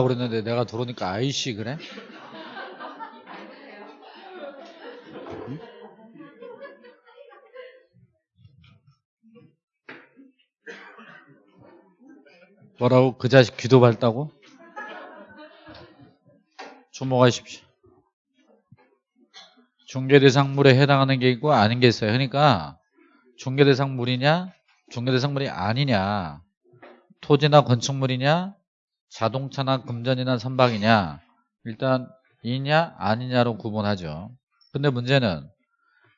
그랬는데 내가 들어오니까 아이씨 그래? 응? 뭐라고 그 자식 귀도 밝다고? 주목하십시오. 중개대상물에 해당하는 게 있고 아닌 게 있어요. 그러니까 중개대상물이냐 중개대상물이 아니냐 토지나 건축물이냐 자동차나 금전이나 선박이냐 일단 이냐 아니냐로 구분하죠. 근데 문제는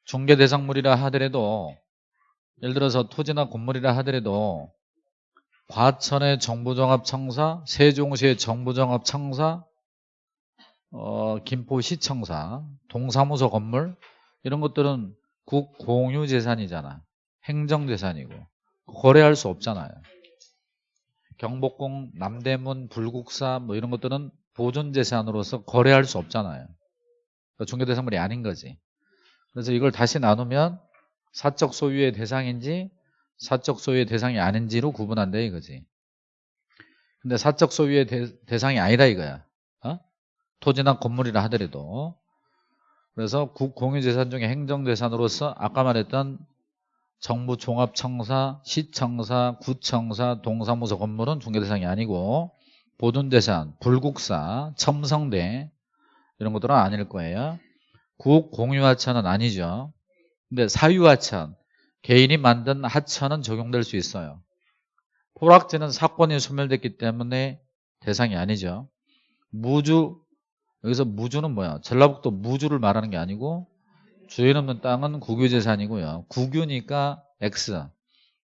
중개 대상물이라 하더라도 예를 들어서 토지나 건물이라 하더라도 과천의 정부종합청사, 세종시의 정부종합청사, 어, 김포시청사, 동사무소 건물 이런 것들은 국공유재산이잖아. 행정재산이고 거래할 수 없잖아요. 경복궁, 남대문, 불국사 뭐 이런 것들은 보존재산으로서 거래할 수 없잖아요. 그러니까 중개대상물이 아닌 거지. 그래서 이걸 다시 나누면 사적 소유의 대상인지 사적 소유의 대상이 아닌지로 구분한다 이거지. 근데 사적 소유의 대, 상이 아니라 이거야. 어? 토지나 건물이라 하더라도. 그래서 국공유재산 중에 행정재산으로서 아까 말했던 정부 종합청사, 시청사, 구청사, 동사무소 건물은 중개 대상이 아니고 보존재산, 불국사, 첨성대 이런 것들은 아닐 거예요. 국 공유하천은 아니죠. 근데 사유하천, 개인이 만든 하천은 적용될 수 있어요. 포락지는 사건이 소멸됐기 때문에 대상이 아니죠. 무주, 여기서 무주는 뭐야? 전라북도 무주를 말하는 게 아니고 주인 없는 땅은 국유재산이고요. 국유니까 X.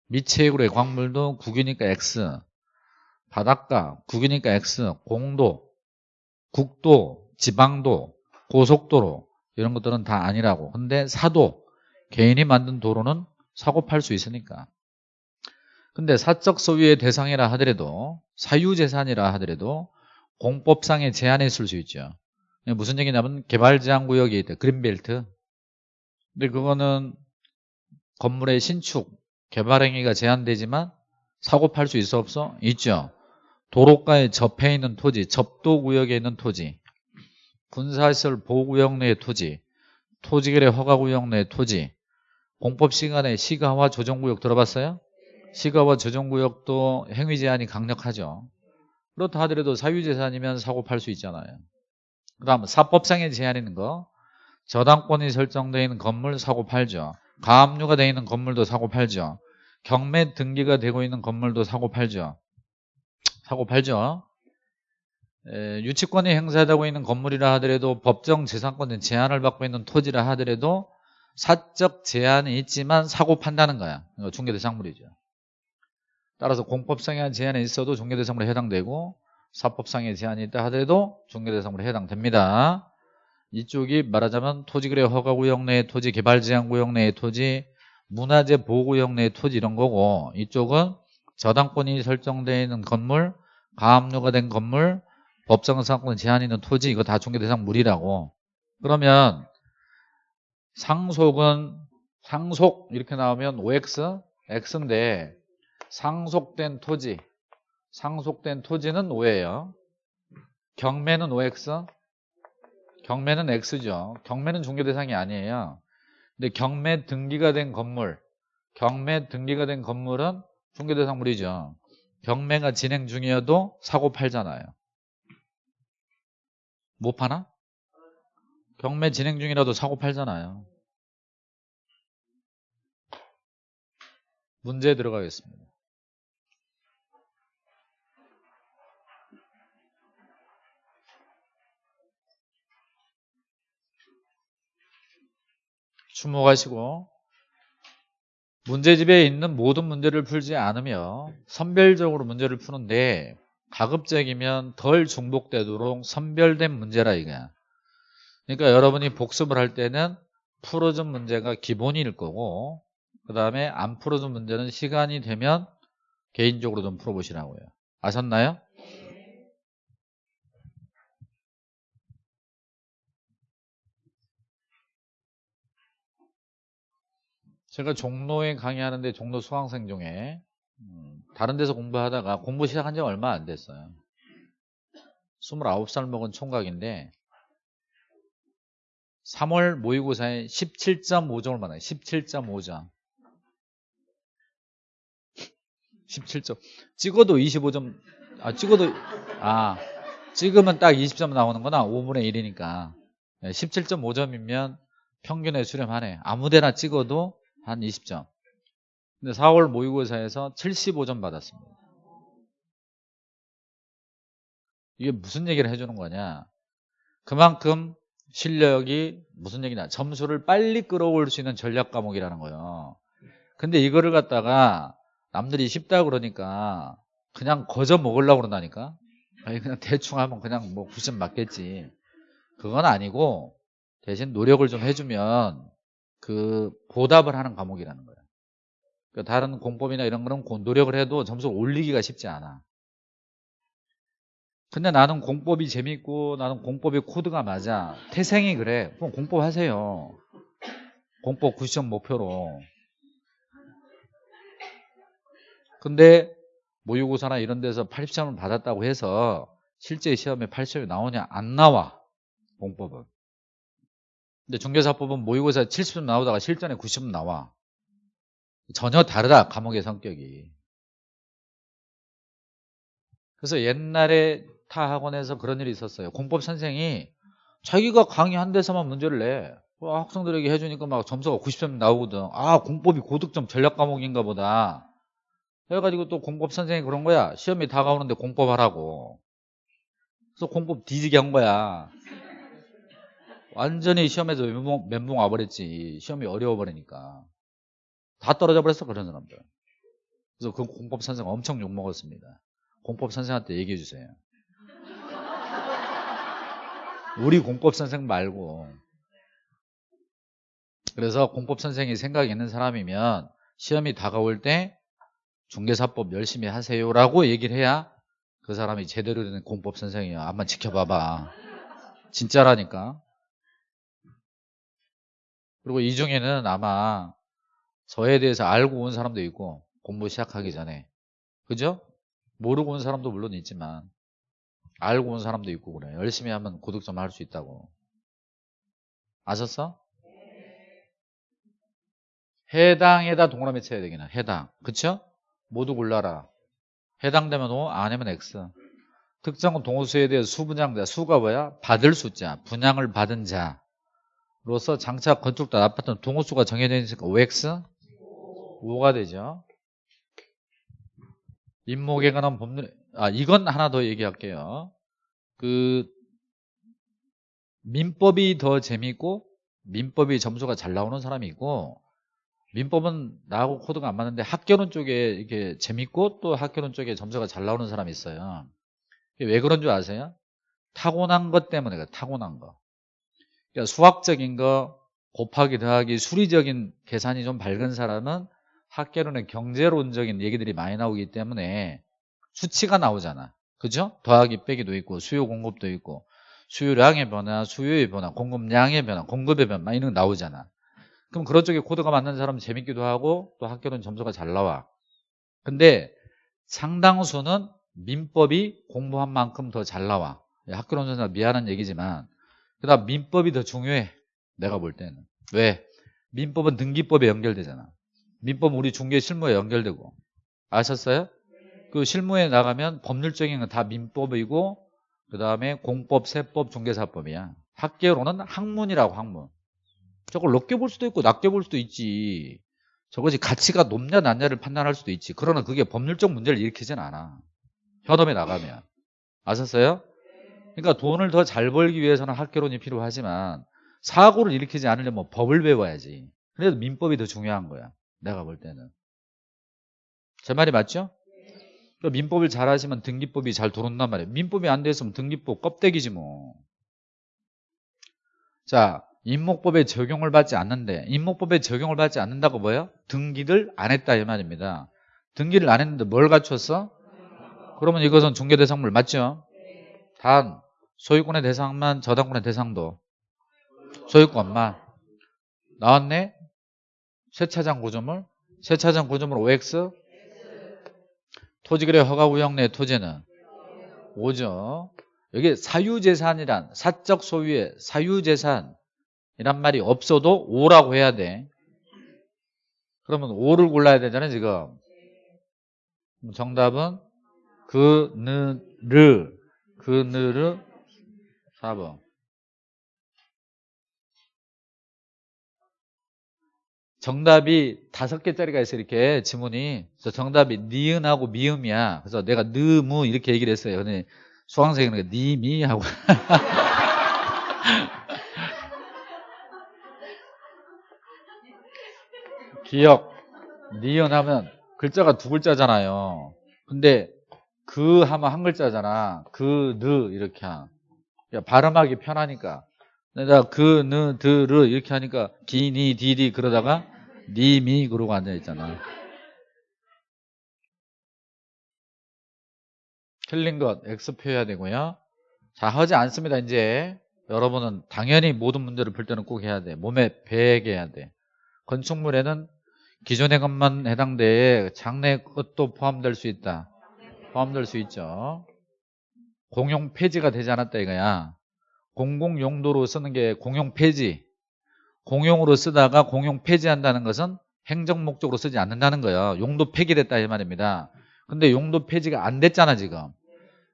미체액으로의 광물도 국유니까 X. 바닷가, 국유니까 X. 공도, 국도, 지방도, 고속도로 이런 것들은 다 아니라고. 근데 사도, 개인이 만든 도로는 사고 팔 수 있으니까. 근데 사적 소유의 대상이라 하더라도 사유재산이라 하더라도 공법상의 제한이 있을 수 있죠. 무슨 얘기냐면 개발제한구역이 있대. 그린벨트. 근데 그거는 건물의 신축, 개발 행위가 제한되지만 사고 팔 수 있어 없어? 있죠. 도로가에 접해 있는 토지, 접도 구역에 있는 토지, 군사시설 보호구역 내의 토지, 토지거래 허가구역 내의 토지, 공법 시간에 시가와 조정구역 들어봤어요? 시가와 조정구역도 행위 제한이 강력하죠. 그렇다 하더라도 사유재산이면 사고 팔 수 있잖아요. 그 다음 사법상의 제한 있는 거 저당권이 설정되어 있는 건물 사고 팔죠. 가압류가 되어 있는 건물도 사고 팔죠. 경매 등기가 되고 있는 건물도 사고 팔죠. 사고 팔죠. 에, 유치권이 행사되고 있는 건물이라 하더라도 법정 재산권의 제한을 받고 있는 토지라 하더라도 사적 제한이 있지만 사고 판다는 거야. 중개대상물이죠. 따라서 공법상의 제한이 있어도 중개대상물에 해당되고 사법상의 제한이 있다 하더라도 중개대상물에 해당됩니다. 이쪽이 말하자면 토지거래 허가구역 내의 토지, 개발제한구역 내의 토지, 문화재 보호구역 내의 토지 이런 거고 이쪽은 저당권이 설정되어 있는 건물, 가압류가 된 건물, 법정상권 제한 있는 토지 이거 다 중개대상물이라고. 그러면 상속은 상속 이렇게 나오면 OX, X인데 상속된 토지 상속된 토지는 5예요. 경매는 OX 경매는 X죠 경매는 중개대상이 아니에요 근데 경매 등기가 된 건물 경매 등기가 된 건물은 중개대상물이죠 경매가 진행 중이어도 사고 팔잖아요 못 파나? 경매 진행 중이라도 사고 팔잖아요. 문제 들어가겠습니다. 주목하시고 문제집에 있는 모든 문제를 풀지 않으며 선별적으로 문제를 푸는데 가급적이면 덜 중복되도록 선별된 문제라 이거야. 그러니까 여러분이 복습을 할 때는 풀어준 문제가 기본일 거고 그 다음에 안 풀어준 문제는 시간이 되면 개인적으로 좀 풀어보시라고요. 아셨나요? 제가 종로에 강의하는데 종로 수강생 중에 음, 다른 데서 공부하다가 공부 시작한 지 얼마 안 됐어요. 29살 먹은 총각인데 3월 모의고사에 17.5점을 받아요. 17.5점. 17점. 찍어도 25점. 아, 찍어도 아, 찍으면 딱 20점 나오는구나. 5분의 1이니까. 17.5점이면 평균에 수렴하네. 아무데나 찍어도 한 20점. 근데 4월 모의고사에서 75점 받았습니다. 이게 무슨 얘기를 해주는 거냐. 그만큼 실력이 무슨 얘기냐. 점수를 빨리 끌어올 수 있는 전략 과목이라는 거예요. 근데 이거를 갖다가 남들이 쉽다 그러니까 그냥 거저 먹으려고 그런다니까. 아니 그냥 대충 하면 그냥 뭐 90점 맞겠지. 그건 아니고 대신 노력을 좀 해주면 그 보답을 하는 과목이라는 거예요. 그러니까 다른 공법이나 이런 거는 노력을 해도 점수를 올리기가 쉽지 않아. 근데 나는 공법이 재밌고 나는 공법의 코드가 맞아. 태생이 그래. 그럼 공법 하세요. 공법 90점 목표로. 근데 모의고사나 이런 데서 80점을 받았다고 해서 실제 시험에 80점이 나오냐? 안 나와. 공법은. 근데 중개사법은 모의고사 70점 나오다가 실전에 90점 나와. 전혀 다르다. 과목의 성격이. 그래서 옛날에 타 학원에서 그런 일이 있었어요. 공법 선생이 자기가 강의 한 데서만 문제를 내. 와, 학생들에게 해주니까 막 점수가 90점 나오거든. 아, 공법이 고득점 전략 과목인가 보다. 해가지고 또 공법 선생이 그런 거야. 시험이 다가오는데 공법 하라고. 그래서 공법 뒤지게 한 거야. 완전히 시험에서 멘붕, 멘붕 와버렸지. 시험이 어려워버리니까. 다 떨어져 버렸어, 그런 사람들. 그래서 그 공법 선생 엄청 욕먹었습니다. 공법 선생한테 얘기해 주세요. 우리 공법 선생 말고. 그래서 공법 선생이 생각이 있는 사람이면 시험이 다가올 때 중개사법 열심히 하세요라고 얘기를 해야 그 사람이 제대로 된 공법 선생이야. 한번 지켜봐봐. 진짜라니까. 그리고 이 중에는 아마 저에 대해서 알고 온 사람도 있고 공부 시작하기 전에. 그죠? 모르고 온 사람도 물론 있지만 알고 온 사람도 있고 그래 열심히 하면 고득점 할 수 있다고. 아셨어? 해당에다 동그라미 쳐야 되기는 해당. 그쵸? 모두 골라라. 해당되면 O 아니면 X. 특정은 동호수에 대해 수분양자. 수가 뭐야? 받을 숫자. 분양을 받은 자 로서 장차 건축도 아파트는 동호수가 정해져 있으니까 OX 5가 되죠? 임목에 관한 법률 아 이건 하나 더 얘기할게요. 그 민법이 더 재밌고 민법이 점수가 잘 나오는 사람이 있고 민법은 나하고 코드가 안 맞는데 학교론 쪽에 이게 재밌고 또 학교론 쪽에 점수가 잘 나오는 사람이 있어요. 왜 그런 줄 아세요? 타고난 것 때문에 타고난 거 그러니까 수학적인 거 곱하기 더하기 수리적인 계산이 좀 밝은 사람은 학계론의 경제론적인 얘기들이 많이 나오기 때문에 수치가 나오잖아. 그죠? 더하기 빼기도 있고 수요 공급도 있고 수요량의 변화, 수요의 변화, 공급량의 변화, 공급의 변화 이런 거 나오잖아. 그럼 그런 쪽에 코드가 맞는 사람은 재밌기도 하고 또 학교는 점수가 잘 나와. 근데 상당수는 민법이 공부한 만큼 더 잘 나와. 학교론 전사 미안한 얘기지만 그다음 민법이 더 중요해. 내가 볼 때는. 왜? 민법은 등기법에 연결되잖아. 민법 우리 중개 실무에 연결되고 아셨어요? 그 실무에 나가면 법률적인 건 다 민법이고 그 다음에 공법, 세법, 중개사법이야 학계로는 학문이라고 학문 저걸 높게 볼 수도 있고 낮게 볼 수도 있지 저것이 가치가 높냐 낮냐를 판단할 수도 있지 그러나 그게 법률적 문제를 일으키진 않아 현업에 나가면 아셨어요? 그러니까 돈을 더 잘 벌기 위해서는 학계론이 필요하지만 사고를 일으키지 않으려면 법을 배워야지 그래도 민법이 더 중요한 거야 내가 볼 때는. 제 말이 맞죠? 그러니까 민법을 잘 하시면 등기법이 잘 들어온단 말이에요. 민법이 안 됐으면 등기법 껍데기지 뭐. 자, 임목법에 적용을 받지 않는데 임목법에 적용을 받지 않는다고 뭐예요? 등기를 안 했다 이 말입니다. 등기를 안 했는데 뭘 갖췄어? 그러면 이것은 중개대상물 맞죠? 단 소유권의 대상만 저당권의 대상도 소유권만 나왔네? 세차장 구조물 세차장 구조물 OX 토지거래 허가 구역 내 토지는 5죠 여기 사유재산이란 사적 소유의 사유재산이란 말이 없어도 오라고 해야 돼. 그러면 오를 골라야 되잖아요, 지금. 정답은 그, 느, 르, 그, 느, 르, 4번. 정답이 다섯 개짜리가 있어 이렇게. 지문이. 그래서 정답이 니은하고 미음이야. 그래서 내가 느무 이렇게 얘기를 했어요. 근데 수강생은 니미 하고. 기억. 니은 하면 글자가 두 글자잖아요. 근데 그 하면 한 글자잖아. 그 느 이렇게 하. 발음하기 편하니까 내가 그, 느, 드, 르 이렇게 하니까 기, 니, 디, 디 그러다가 니, 미 그러고 앉아 있잖아. 틀린 것 X 표해야 되고요. 자 하지 않습니다. 이제 여러분은 당연히 모든 문제를 풀 때는 꼭 해야 돼. 몸에 배게 해야 돼. 건축물에는 기존의 것만 해당돼 장래 것도 포함될 수 있다. 포함될 수 있죠. 공용 폐지가 되지 않았다 이거야. 공공 용도로 쓰는 게 공용 폐지. 공용으로 쓰다가 공용 폐지한다는 것은 행정 목적으로 쓰지 않는다는 거예요. 용도 폐기됐다 이 말입니다. 근데 용도 폐지가 안 됐잖아 지금.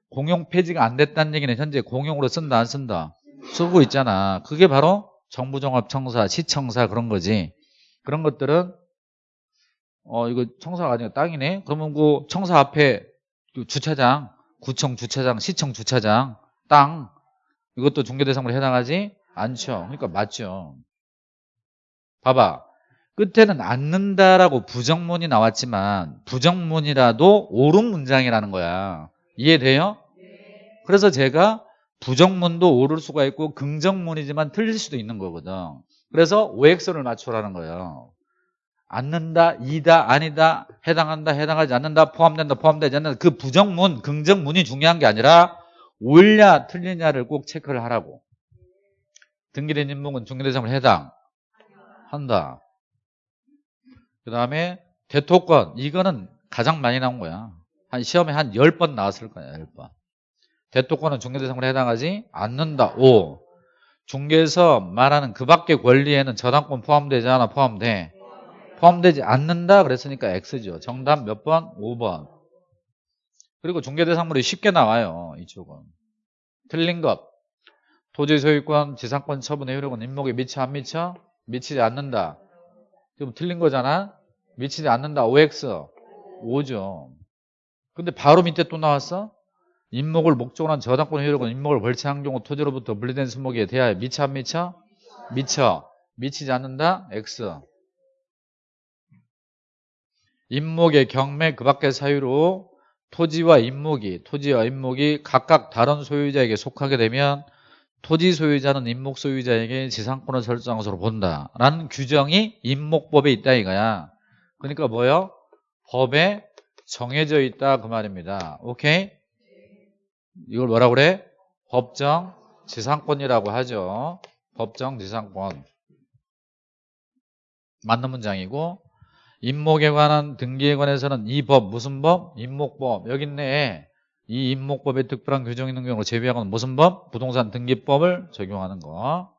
공용 폐지가 안 됐다는 얘기는 현재 공용으로 쓴다 안 쓴다? 쓰고 있잖아. 그게 바로 정부종합청사, 시청사 그런 거지. 그런 것들은 어 이거 청사가 아니라 땅이네. 그러면 그 청사 앞에 그 주차장, 구청 주차장, 시청 주차장, 땅 이것도 중개대상으로 해당하지 않죠. 그러니까 맞죠. 봐봐. 끝에는 않는다라고 부정문이 나왔지만 부정문이라도 옳은 문장이라는 거야. 이해돼요? 그래서 제가 부정문도 옳을 수가 있고 긍정문이지만 틀릴 수도 있는 거거든. 그래서 OX를 맞추라는 거예요. 않는다, 이다, 아니다, 해당한다, 해당하지 않는다, 포함된다, 포함되지 않는다. 그 부정문, 긍정문이 중요한 게 아니라 옳냐 틀리냐를 꼭 체크를 하라고. 등기된 인목은 중개대상을 해당한다. 그 다음에 대토권 이거는 가장 많이 나온 거야. 한 시험에 한 10번 나왔을 거야 10번. 대토권은 중개대상으로 해당하지 않는다. 오. 중개에서 말하는 그 밖의 권리에는 저당권 포함되지 않아 포함돼 포함되지 않는다 그랬으니까 X죠 정답 몇 번? 5번 그리고 중개대상물이 쉽게 나와요. 이쪽은. 틀린 것. 토지 소유권, 지상권 처분의 효력은 임목에 미쳐 안 미쳐? 미치지 않는다. 지금 틀린 거잖아. 미치지 않는다. OX. 5죠. 근데 바로 밑에 또 나왔어. 임목을 목적으로 한 저당권의 효력은 임목을 벌채한 경우 토지로부터 분리된 수목에 대하여 미쳐 안 미쳐? 미쳐. 미치지 않는다. X. 임목의 경매 그 밖의 사유로 토지와 임목이 토지와 임목이 각각 다른 소유자에게 속하게 되면 토지 소유자는 임목 소유자에게 지상권을 설정한 것으로 본다라는 규정이 임목법에 있다 이거야. 그러니까 뭐요? 법에 정해져 있다 그 말입니다. 오케이? 이걸 뭐라 그래? 법정 지상권이라고 하죠. 법정 지상권. 맞는 문장이고 임목에 관한 등기에 관해서는 이 법 무슨 법? 임목법 여기 있네. 이 임목법에 특별한 규정이 있는 경우 제외하고는 무슨 법? 부동산 등기법을 적용하는 거.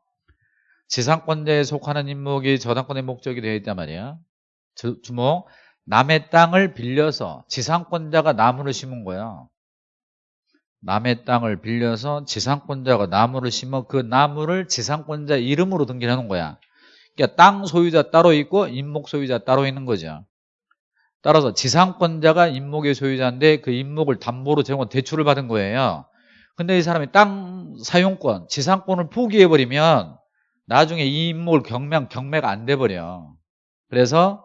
지상권자에 속하는 임목이 저당권의 목적이 되어 있단 말이야. 주목. 남의 땅을 빌려서 지상권자가 나무를 심은 거야. 남의 땅을 빌려서 지상권자가 나무를 심어 그 나무를 지상권자 이름으로 등기를 하는 거야 그러니까 땅 소유자 따로 있고 임목 소유자 따로 있는 거죠. 따라서 지상권자가 임목의 소유자인데 그 임목을 담보로 제공 대출을 받은 거예요. 근데 이 사람이 땅 사용권, 지상권을 포기해버리면 나중에 이 임목을 경매한 경매가 안 돼버려. 그래서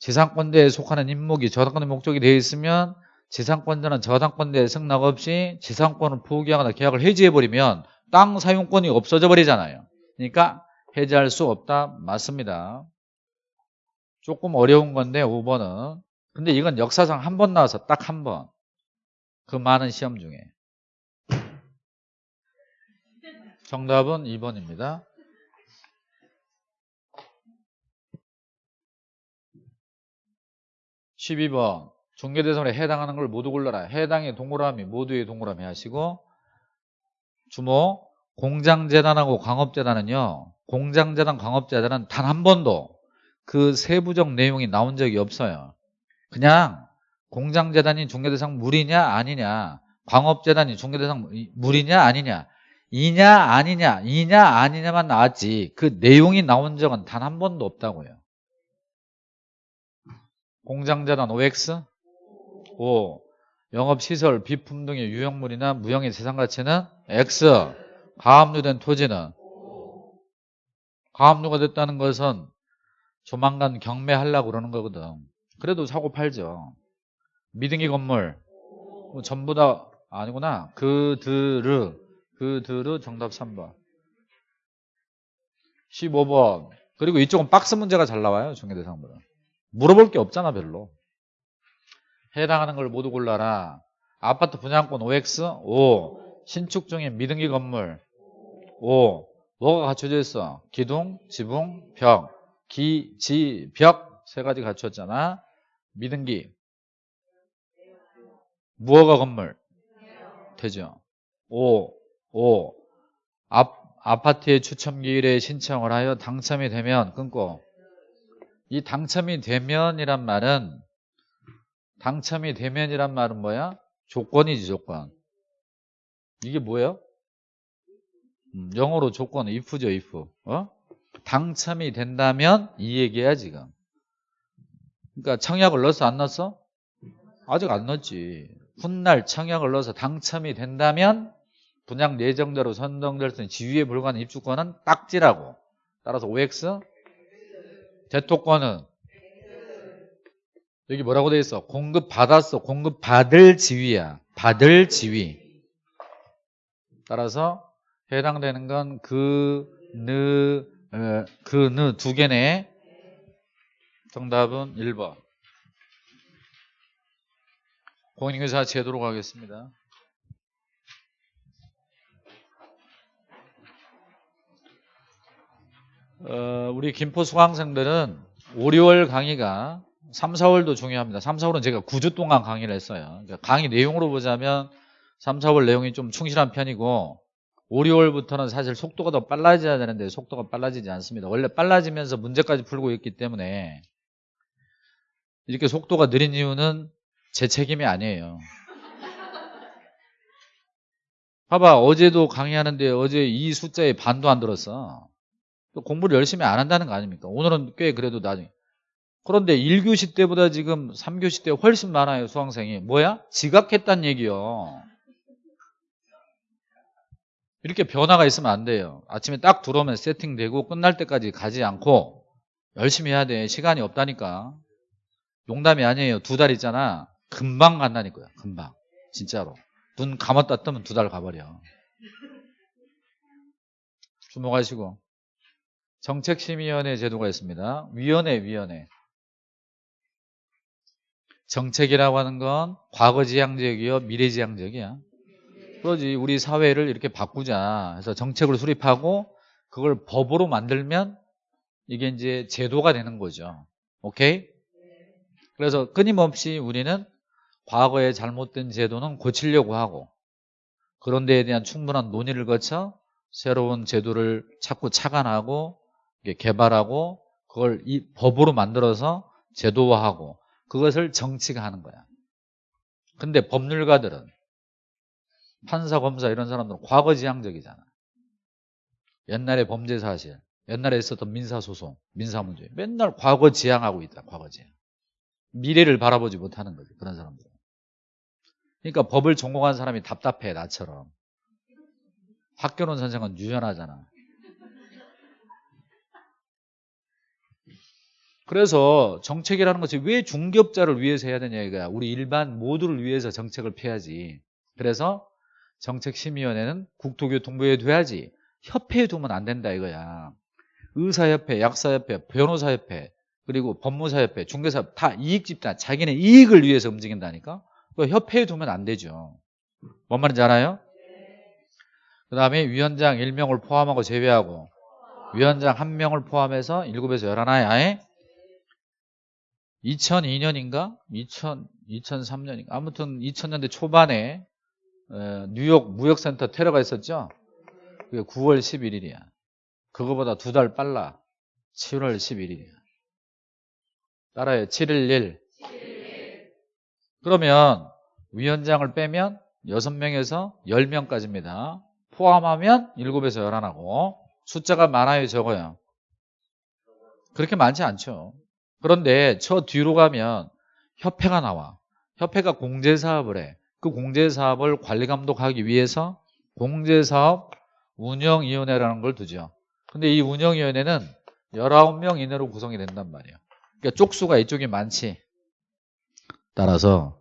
지상권자에 속하는 임목이 저당권의 목적이 되어 있으면 지상권자는 저당권자에 승낙 없이 지상권을 포기하거나 계약을 해지해버리면 땅 사용권이 없어져 버리잖아요. 그러니까 해제할 수 없다. 맞습니다. 조금 어려운 건데 5번은. 근데 이건 역사상 한 번 나와서 딱 한 번. 그 많은 시험 중에. 정답은 2번입니다. 12번. 중개대상에 해당하는 걸 모두 골라라. 해당의 동그라미 모두의 동그라미 하시고 주모 공장재단하고 광업재단은요. 공장재단, 광업재단은 단 한 번도 그 세부적 내용이 나온 적이 없어요. 그냥 공장재단이 중개대상 물이냐 아니냐 광업재단이 중개대상 물이냐 아니냐 이냐 아니냐 이냐 아니냐만 나왔지 그 내용이 나온 적은 단 한 번도 없다고요. 공장재단 OX 5 영업시설, 비품 등의 유형물이나 무형의 재산가치는 X 가압류된 토지는 가압류가 됐다는 것은 조만간 경매하려고 그러는 거거든. 그래도 사고 팔죠. 미등기 건물 뭐 전부 다 아니구나. 그들을 그들의 정답 3번. 15번. 그리고 이쪽은 박스 문제가 잘 나와요. 중개대상보다. 물어볼 게 없잖아 별로. 해당하는 걸 모두 골라라. 아파트 분양권 OX 5. 신축 중인 미등기 건물 5. 뭐가 갖춰져 있어? 기둥, 지붕, 벽. 기, 지, 벽 세 가지 갖췄잖아. 미등기. 무허가 건물. 되죠. 5. 5. 아, 아파트의 추첨기일에 신청을 하여 당첨이 되면 끊고 이 당첨이 되면이란 말은 당첨이 되면이란 말은 뭐야? 조건이지 조건 이게 뭐예요? 음, 영어로 조건 if죠 if 어? 당첨이 된다면 이 얘기야 지금 그러니까 청약을 넣었어 안 넣었어? 아직 안 넣었지 훗날 청약을 넣어서 당첨이 된다면 분양 예정대로 선정될 수 있는 지위에 불과한 입주권은 딱지라고 따라서 OX 대토권은 여기 뭐라고 되어 있어? 공급 받았어. 공급 받을 지위야. 받을 지위. 따라서 해당되는 건 그, 느, 어, 그, 느 두 개네. 정답은 1번. 공인중개사 제도로 가겠습니다. 어, 우리 김포 수강생들은 5, 6월 강의가 3, 4월도 중요합니다. 3, 4월은 제가 9주 동안 강의를 했어요. 그러니까 강의 내용으로 보자면 3, 4월 내용이 좀 충실한 편이고 5, 6월부터는 사실 속도가 더 빨라져야 되는데 속도가 빨라지지 않습니다. 원래 빨라지면서 문제까지 풀고 있기 때문에 이렇게 속도가 느린 이유는 제 책임이 아니에요. 봐봐 어제도 강의하는데 어제 이 숫자의 반도 안 들었어. 공부를 열심히 안 한다는 거 아닙니까? 오늘은 꽤 그래도 나중에 그런데 1교시 때보다 지금 3교시 때 훨씬 많아요 수강생이 뭐야? 지각했단 얘기요 이렇게 변화가 있으면 안 돼요. 아침에 딱 들어오면 세팅되고 끝날 때까지 가지 않고 열심히 해야 돼. 시간이 없다니까. 농담이 아니에요. 두 달 있잖아. 금방 간다니까요 금방. 진짜로. 눈 감았다 뜨면 두 달 가버려. 주목하시고. 정책심의위원회 제도가 있습니다. 위원회 위원회. 정책이라고 하는 건 과거지향적이요 미래지향적이야 그러지 우리 사회를 이렇게 바꾸자 해서 정책을 수립하고 그걸 법으로 만들면 이게 이제 제도가 되는 거죠 오케이? 그래서 끊임없이 우리는 과거에 잘못된 제도는 고치려고 하고 그런 데에 대한 충분한 논의를 거쳐 새로운 제도를 자꾸 착안하고 개발하고 그걸 이 법으로 만들어서 제도화하고 그것을 정치가 하는 거야. 근데 법률가들은 판사, 검사 이런 사람들은 과거지향적이잖아. 옛날에 범죄 사실, 옛날에 있었던 민사소송, 민사문제 맨날 과거지향하고 있다. 과거지향. 미래를 바라보지 못하는 거지. 그런 사람들은. 그러니까 법을 전공한 사람이 답답해 나처럼. 학교론 선생은 유연하잖아. 그래서 정책이라는 것이 왜 중개업자를 위해서 해야 되냐 이거야. 우리 일반 모두를 위해서 정책을 펴야지. 그래서 정책심의위원회는 국토교통부에 둬야지. 협회에 두면 안 된다 이거야. 의사협회, 약사협회, 변호사협회, 그리고 법무사협회, 중개사협회 다 이익집단, 자기네 이익을 위해서 움직인다니까. 그 협회에 두면 안 되죠. 뭔 말인지 알아요? 그 다음에 위원장 1명을 포함하고 제외하고 위원장 1명을 포함해서 7에서 11하에 2002년인가? 2000, 2003년인가? 아무튼 2000년대 초반에 에, 뉴욕 무역센터 테러가 있었죠? 그게 9월 11일이야. 그거보다 두 달 빨라. 7월 11일이야. 따라해. 711. 그러면 위원장을 빼면 6명에서 10명까지입니다. 포함하면 7에서 11하고 숫자가 많아요 적어요? 그렇게 많지 않죠. 그런데 저 뒤로 가면 협회가 나와. 협회가 공제사업을 해. 그 공제사업을 관리 감독하기 위해서 공제사업 운영위원회라는 걸 두죠. 근데 이 운영위원회는 19명 이내로 구성이 된단 말이에요. 그러니까 쪽수가 이쪽이 많지. 따라서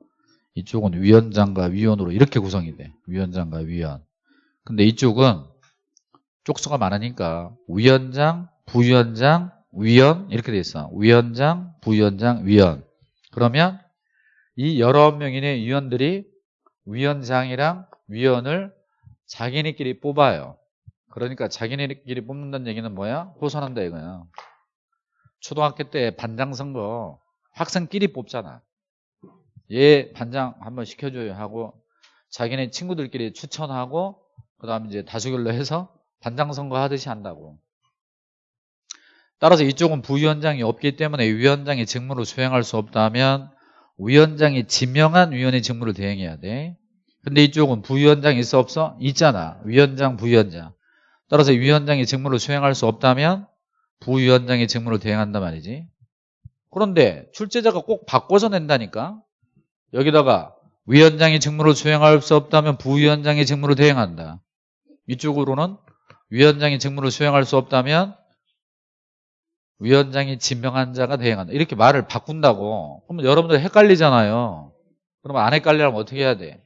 이쪽은 위원장과 위원으로 이렇게 구성이 돼. 위원장과 위원. 근데 이쪽은 쪽수가 많으니까 위원장, 부위원장, 위원 이렇게 돼 있어. 위원장, 부위원장, 위원. 그러면 이 여러 명인의 위원들이 위원장이랑 위원을 자기네끼리 뽑아요. 그러니까 자기네끼리 뽑는다는 얘기는 뭐야? 호선한다 이거야. 초등학교 때 반장 선거 학생끼리 뽑잖아. 얘 반장 한번 시켜줘요 하고 자기네 친구들끼리 추천하고 그 다음에 이제 다수결로 해서 반장 선거 하듯이 한다고. 따라서 이쪽은 부위원장이 없기 때문에 위원장이 직무를 수행할 수 없다면 위원장이 지명한 위원의 직무를 대행해야 돼. 근데 이쪽은 부위원장이 있어 없어? 있잖아. 위원장, 부위원장. 따라서 위원장이 직무를 수행할 수 없다면 부위원장이 직무를 대행한단 말이지. 그런데 출제자가 꼭 바꿔서 낸다니까. 여기다가 위원장이 직무를 수행할 수 없다면 부위원장이 직무를 대행한다. 이쪽으로는 위원장이 직무를 수행할 수 없다면 위원장이 지명한 자가 대행한다. 이렇게 말을 바꾼다고. 그러면 여러분들 헷갈리잖아요. 그러면 안 헷갈리려면 어떻게 해야 돼?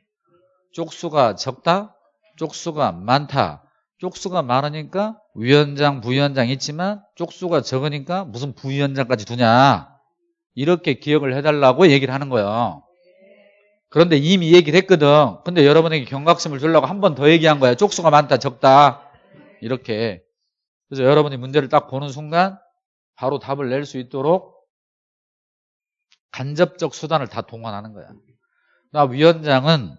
쪽수가 적다? 쪽수가 많다. 쪽수가 많으니까 위원장, 부위원장 있지만 쪽수가 적으니까 무슨 부위원장까지 두냐. 이렇게 기억을 해달라고 얘기를 하는 거예요. 그런데 이미 얘기를 했거든. 근데 여러분에게 경각심을 주려고 한 번 더 얘기한 거야. 쪽수가 많다, 적다. 이렇게. 그래서 여러분이 문제를 딱 보는 순간 바로 답을 낼 수 있도록 간접적 수단을 다 동원하는 거야. 나 위원장은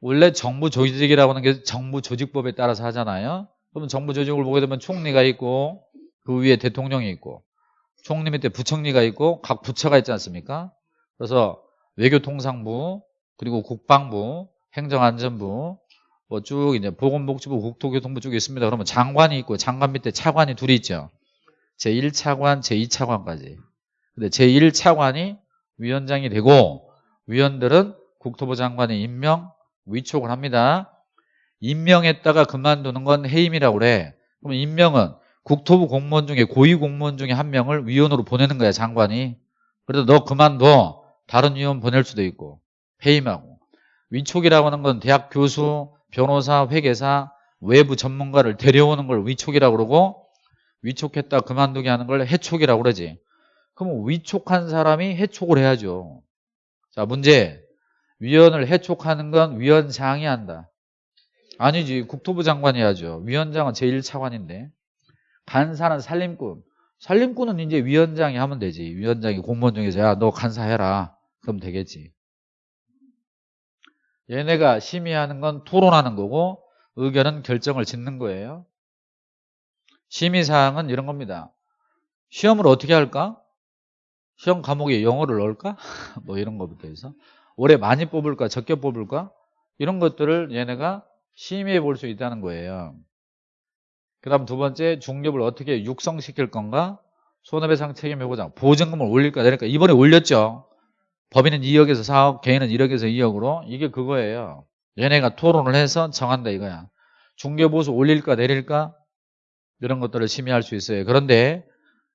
원래 정부 조직이라고 하는 게 정부 조직법에 따라서 하잖아요. 그러면 정부 조직을 보게 되면 총리가 있고 그 위에 대통령이 있고 총리 밑에 부총리가 있고 각 부처가 있지 않습니까? 그래서 외교통상부 그리고 국방부 행정안전부 뭐 쭉 이제 보건복지부 국토교통부 쪽에 있습니다. 그러면 장관이 있고 장관 밑에 차관이 둘이 있죠. 제1차관, 제2차관까지. 근데 제1차관이 위원장이 되고 위원들은 국토부 장관이 임명, 위촉을 합니다. 임명했다가 그만두는 건 해임이라고 그래. 그럼 임명은 국토부 공무원 중에 고위 공무원 중에 한 명을 위원으로 보내는 거야, 장관이. 그래서 너 그만둬. 다른 위원 보낼 수도 있고. 해임하고. 위촉이라고 하는 건 대학 교수, 변호사, 회계사, 외부 전문가를 데려오는 걸 위촉이라고 그러고 위촉했다 그만두게 하는 걸 해촉이라고 그러지. 그럼 위촉한 사람이 해촉을 해야죠. 자, 문제. 위원을 해촉하는 건 위원장이 한다. 아니지. 국토부 장관이 하죠. 위원장은 제1차관인데. 간사는 살림꾼. 살림꾼은 이제 위원장이 하면 되지. 위원장이 공무원 중에서 야, 너 간사해라. 그럼 되겠지. 얘네가 심의하는 건 토론하는 거고 의견은 결정을 짓는 거예요. 심의사항은 이런 겁니다. 시험을 어떻게 할까? 시험 과목에 영어를 넣을까? 뭐 이런 것부터 해서 올해 많이 뽑을까? 적게 뽑을까? 이런 것들을 얘네가 심의해 볼 수 있다는 거예요. 그 다음 두 번째 중립을 어떻게 육성시킬 건가? 손해배상 책임해보자. 보증금을 올릴까 내릴까? 이번에 올렸죠. 법인은 2억에서 4억, 개인은 1억에서 2억으로 이게 그거예요. 얘네가 토론을 해서 정한다 이거야. 중개보수 올릴까 내릴까? 이런 것들을 심의할 수 있어요. 그런데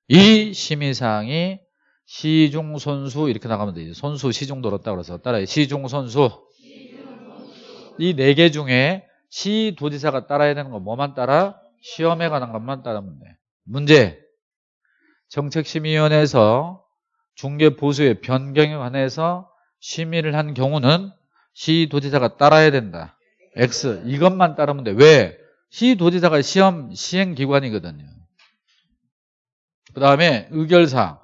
이 심의사항이 시중 선수 이렇게 나가면 되죠. 선수 시중 들었다 그래서 따라해. 시중 선수. 이 네 개 중에 시 도지사가 따라야 되는 건 뭐만 따라? 시험에 관한 것만 따르면 돼. 문제. 정책심의위원회에서 중개보수의 변경에 관해서 심의를 한 경우는 시도지사가 따라야 된다. X. 이것만 따르면 돼. 왜? 시도지사가 시험 시행기관이거든요. 그 다음에 의결사항.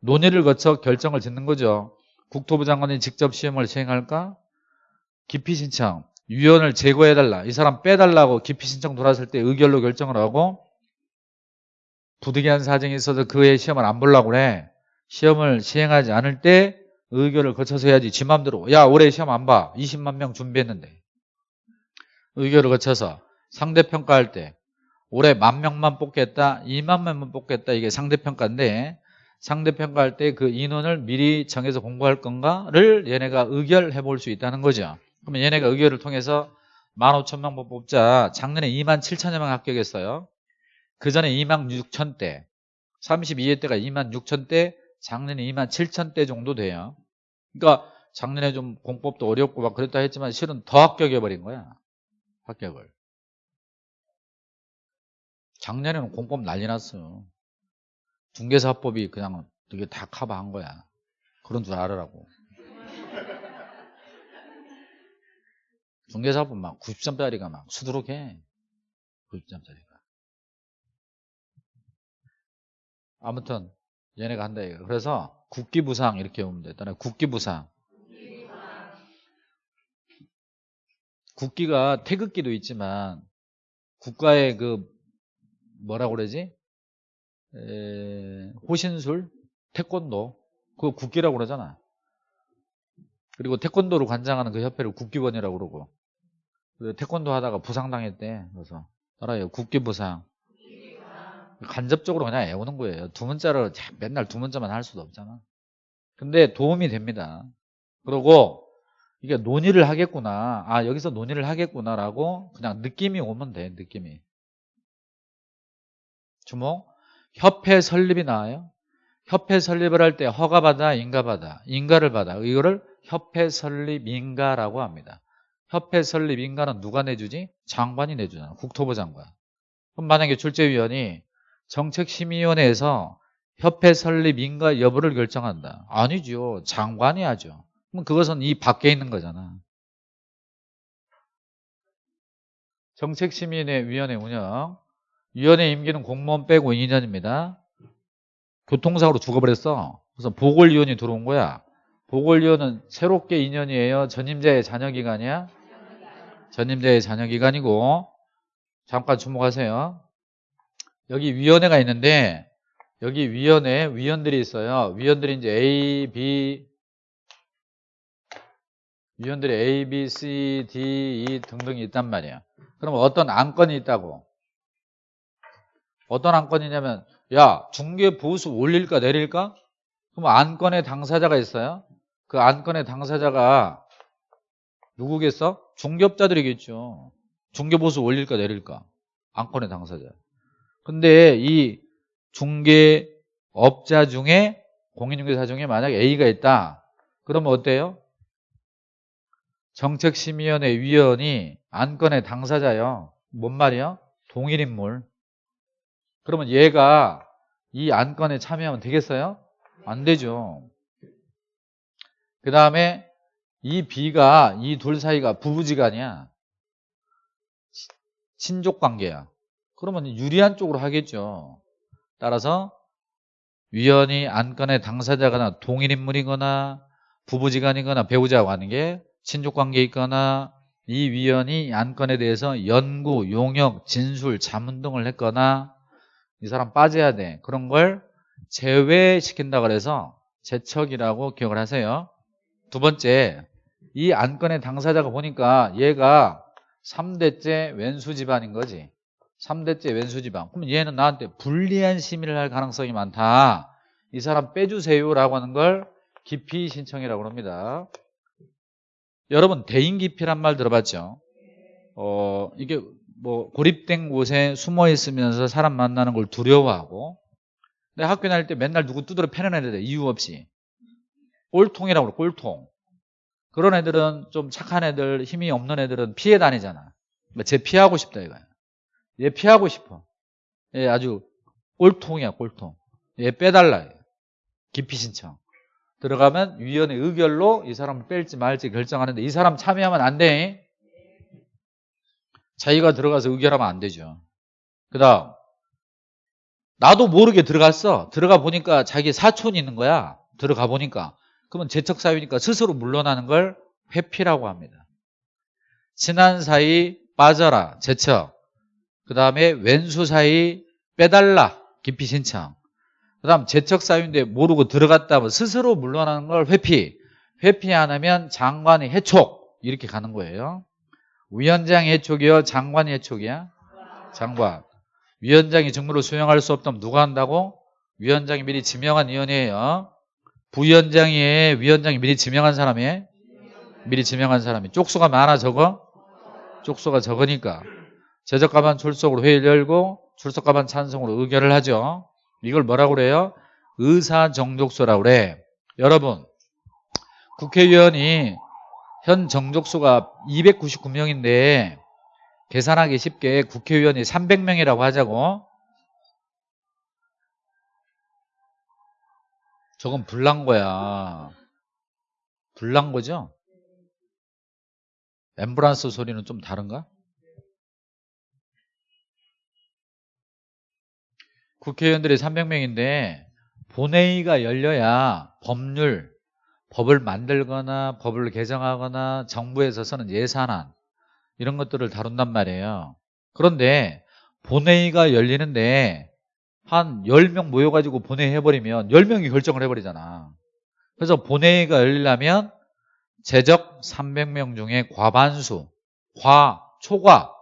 논의를 거쳐 결정을 짓는 거죠. 국토부 장관이 직접 시험을 시행할까? 기피 신청 위원을 제거해달라 이 사람 빼달라고 기피 신청 들어왔을 때 의결로 결정을 하고 부득이한 사정이 있어서 그해 시험을 안 보려고 그래 시험을 시행하지 않을 때 의결을 거쳐서 해야지 지 맘대로 야 올해 시험 안 봐 20만 명 준비했는데 의결을 거쳐서 상대평가할 때 올해 만 명만 뽑겠다 2만 명만 뽑겠다 이게 상대평가인데 상대평가할 때 그 인원을 미리 정해서 공부할 건가를 얘네가 의결해 볼 수 있다는 거죠. 그러면 얘네가 의결을 통해서 15,000명 뽑자. 작년에 2만 7천여 명 합격했어요. 그 전에 2만 6천 대 32회 때가 2만 6천 대 작년에 2만 7천 대 정도 돼요. 그러니까 작년에 좀 공법도 어렵고 막 그랬다 했지만 실은 더 합격해 버린 거야 합격을 작년에는 공법 난리 났어 중개사법이 그냥 되게 다 커버한 거야. 그런 줄 알으라고. 중개사법 막 90점짜리가 막 수두룩해. 90점짜리가. 아무튼 얘네가 한다 이거 그래서 국기부상 이렇게 보면 돼. 일단 국기부상. 국기가 태극기도 있지만 국가의 그 뭐라고 그러지? 에, 호신술 태권도 그거 국기라고 그러잖아. 그리고 태권도를 관장하는 그 협회를 국기원이라고 그러고. 그래서 태권도 하다가 부상당했대 그래서. 따라요? 국기부상. 간접적으로 그냥 애우는 거예요. 두 문자를 맨날 두 문자만 할 수도 없잖아. 근데 도움이 됩니다. 그리고 이게 논의를 하겠구나. 아 여기서 논의를 하겠구나 라고 그냥 느낌이 오면 돼 느낌이 주목. 협회 설립이 나와요. 협회 설립을 할 때 허가받아 인가받아 인가를 받아. 이거를 협회 설립 인가라고 합니다. 협회 설립 인가는 누가 내주지? 장관이 내주잖아. 국토부 장관. 그럼 만약에 출제위원이 정책심의위원회에서 협회 설립 인가 여부를 결정한다. 아니죠. 장관이 하죠. 그럼 그것은 이 밖에 있는 거잖아. 정책심의위원회 운영 위원회 임기는 공무원 빼고 2년입니다. 교통사고로 죽어버렸어. 그래서 보궐위원이 들어온 거야. 보궐위원은 새롭게 2년이에요. 전임자의 자녀기간이야. 전임자의 자녀기간이고. 잠깐 주목하세요. 여기 위원회가 있는데 여기 위원회 위원들이 있어요. 위원들이 이제 A, B 위원들이 A, B, C, D, E 등등이 있단 말이야. 그럼 어떤 안건이 있다고 어떤 안건이냐면 야 중개 보수 올릴까 내릴까? 그럼 안건의 당사자가 있어요 그 안건의 당사자가 누구겠어? 중개업자들이겠죠 중개보수 올릴까 내릴까? 안건의 당사자 근데 이 중개업자 중에 공인중개사 중에 만약 A가 있다 그러면 어때요? 정책심의위원회 위원이 안건의 당사자요 뭔 말이요? 동일인물 그러면 얘가 이 안건에 참여하면 되겠어요? 안 되죠. 그 다음에 이 B가 이 둘 사이가 부부지간이야. 친족 관계야. 그러면 유리한 쪽으로 하겠죠. 따라서 위원이 안건의 당사자거나 동일인물이거나 부부지간이거나 배우자와 하는 게 친족관계 있거나 이 위원이 안건에 대해서 연구, 용역, 진술, 자문 등을 했거나 이 사람 빠져야 돼. 그런 걸 제외시킨다 그래서 제척이라고 기억을 하세요. 두 번째, 이 안건의 당사자가 보니까 얘가 3대째 왼수 집안인 거지. 3대째 왼수 집안. 그럼 얘는 나한테 불리한 심의를 할 가능성이 많다. 이 사람 빼주세요라고 하는 걸 기피 신청이라고 합니다. 여러분 대인 기피란 말 들어봤죠? 어, 이게 뭐 고립된 곳에 숨어 있으면서 사람 만나는 걸 두려워하고 근데 학교 다닐 때 맨날 누구 두드려 패는 애들 이유 없이. 꼴통이라고 그래 꼴통. 그런 애들은 좀 착한 애들 힘이 없는 애들은 피해 다니잖아. 뭐쟤 피하고 싶다 이거야. 얘 피하고 싶어. 얘 아주 꼴통이야 꼴통. 얘 빼달라 기피 신청. 들어가면 위원회 의결로 이 사람을 뺄지 말지 결정하는데 이 사람 참여하면 안돼 자기가 들어가서 의결하면 안 되죠. 그 다음 나도 모르게 들어갔어. 들어가 보니까 자기 사촌이 있는 거야. 들어가 보니까. 그러면 재척사유니까 스스로 물러나는 걸 회피라고 합니다. 친한 사이 빠져라 제척 그 다음에 왼수 사이 빼달라 기피 신청 그 다음 제척 사유인데 모르고 들어갔다 하면 스스로 물러나는 걸 회피 회피 안 하면 장관이 해촉 이렇게 가는 거예요 위원장이 해촉이요? 장관이 해촉이야? 장관. 위원장이 직무를 수행할 수 없다면 누가 한다고? 위원장이 미리 지명한 위원이에요. 부위원장이 위원장이 미리 지명한 사람이? 미리 지명한 사람이. 쪽수가 많아 적어? 쪽수가 적으니까. 제적가반 출석으로 회의를 열고 출석가반 찬성으로 의결을 하죠. 이걸 뭐라고 그래요? 의사정족수라고 그래. 여러분 국회의원이 현 정족수가 299명인데 계산하기 쉽게 국회의원이 300명이라고 하자고 저건 불난 거야 불난 거죠? 엠브란스 소리는 좀 다른가? 국회의원들이 300명인데 본회의가 열려야 법률, 법을 만들거나 법을 개정하거나 정부에서 쓰는 예산안 이런 것들을 다룬단 말이에요. 그런데 본회의가 열리는데 한 10명 모여가지고 본회의 해버리면 10명이 결정을 해버리잖아. 그래서 본회의가 열리려면 제적 300명 중에 과반수, 과, 초과,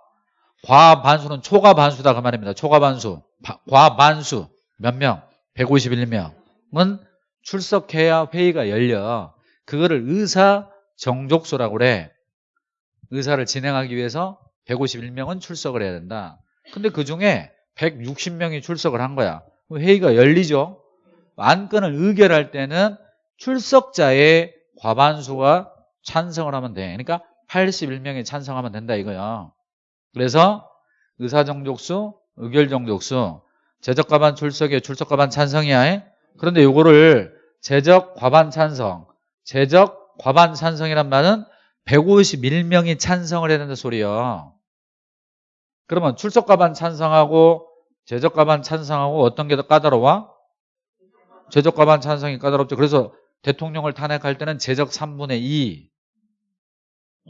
과반수는 초과 반수다 그 말입니다. 초과 반수, 과반수 몇 명? 151명은 출석해야 회의가 열려. 그거를 의사 정족수라고 그래. 의사를 진행하기 위해서 151명은 출석을 해야 된다. 근데 그 중에 160명이 출석을 한 거야. 회의가 열리죠. 안건을 의결할 때는 출석자의 과반수가 찬성을 하면 돼. 그러니까 81명이 찬성하면 된다 이거야. 그래서 의사정족수, 의결정족수, 제적과반 출석에 출석과반 찬성이야. 그런데 요거를 제적 과반 찬성, 제적 과반 찬성이란 말은 151명이 찬성을 된다 소리야. 그러면 출석 과반 찬성하고 제적 과반 찬성하고 어떤 게 더 까다로워? 제적 과반 찬성이 까다롭죠. 그래서 대통령을 탄핵할 때는 제적 3분의 2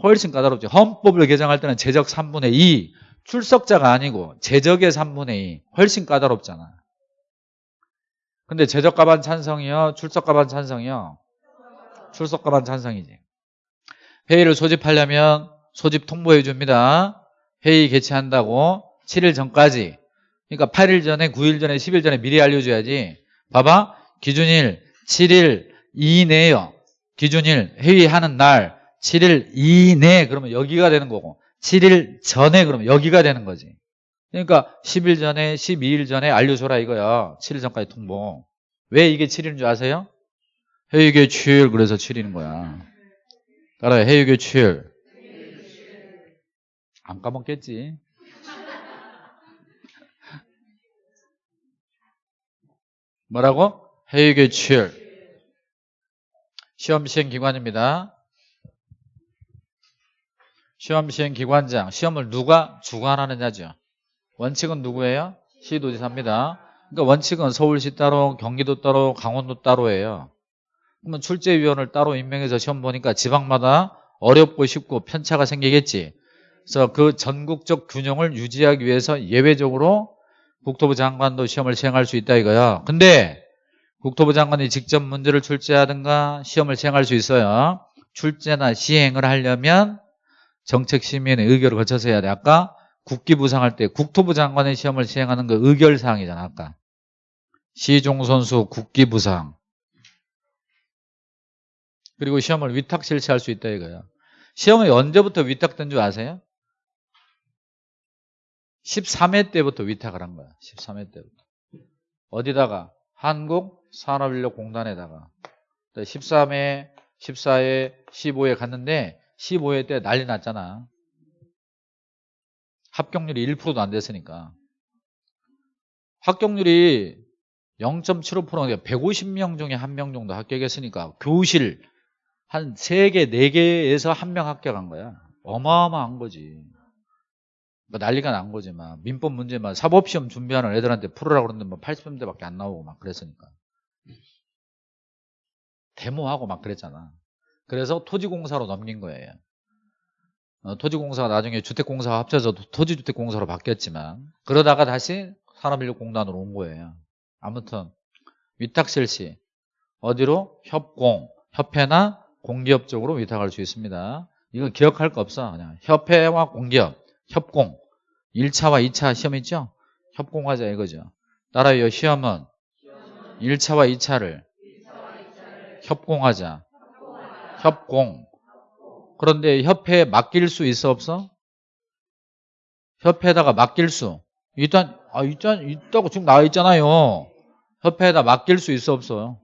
훨씬 까다롭죠. 헌법을 개정할 때는 제적 3분의 2 출석자가 아니고 제적의 3분의 2 훨씬 까다롭잖아. 근데 제적과반 찬성이요? 출석과반 찬성이요? 출석과반 찬성이지. 회의를 소집하려면 소집 통보해 줍니다. 회의 개최한다고 7일 전까지 그러니까 8일 전에 9일 전에 10일 전에 미리 알려줘야지 봐봐 기준일 7일 이내요 기준일 회의하는 날 7일 이내 그러면 여기가 되는 거고 7일 전에 그러면 여기가 되는 거지 그러니까 10일 전에 12일 전에 알려줘라 이거야. 7일 전까지 통보 왜 이게 7일인 줄 아세요? 회의 개취일 그래서 7일인 거야. 따라요 회의 개취일 안 까먹겠지? 뭐라고? 회의 개취일 시험 시행 기관입니다. 시험 시행 기관장. 시험을 누가 주관하느냐죠 원칙은 누구예요? 시도지사입니다. 그러니까 원칙은 서울시 따로 경기도 따로 강원도 따로예요. 그러면 출제위원을 따로 임명해서 시험 보니까 지방마다 어렵고 쉽고 편차가 생기겠지. 그래서 그 전국적 균형을 유지하기 위해서 예외적으로 국토부 장관도 시험을 시행할 수 있다 이거야. 근데 국토부 장관이 직접 문제를 출제하든가 시험을 시행할 수 있어요. 출제나 시행을 하려면 정책시민의 의결을 거쳐서 해야 돼. 아까 국기부 상할 때 국토부 장관의 시험을 시행하는 그 의결 사항이잖아 아까. 시종선수 국기부 상. 그리고 시험을 위탁 실시할 수 있다 이거야. 시험이 언제부터 위탁된 줄 아세요? 13회 때부터 위탁을 한 거야 13회 때부터. 어디다가? 한국산업인력공단에다가. 13회 14회 15회 갔는데 15회 때 난리 났잖아 합격률이 1%도 안 됐으니까. 합격률이 0.75%가 150명 중에 한 명 정도 합격했으니까 교실 한 3개, 4개에서 한 명 합격한 거야. 어마어마한 거지. 뭐 난리가 난 거지 막. 민법 문제만 사법시험 준비하는 애들한테 풀으라고 그러는데 뭐 80점대밖에 안 나오고 막 그랬으니까. 데모하고 막 그랬잖아. 그래서 토지공사로 넘긴 거예요 어, 토지공사가 나중에 주택공사가 합쳐서 도- 토지주택공사로 바뀌었지만 그러다가 다시 산업인력공단으로 온 거예요. 아무튼 위탁 실시 어디로? 협공, 협회나 공기업 쪽으로 위탁할 수 있습니다. 이거 기억할 거 없어. 그냥 협회와 공기업, 협공 1차와 2차 시험 있죠? 협공하자 이거죠. 따라요 시험은 1차와 2차를 협공하자. 협공. 그런데 협회에 맡길 수 있어 없어? 협회에다가 맡길 수. 일단 아 일단 있다고 지금 나와 있잖아요. 협회에다 맡길 수 있어 없어요?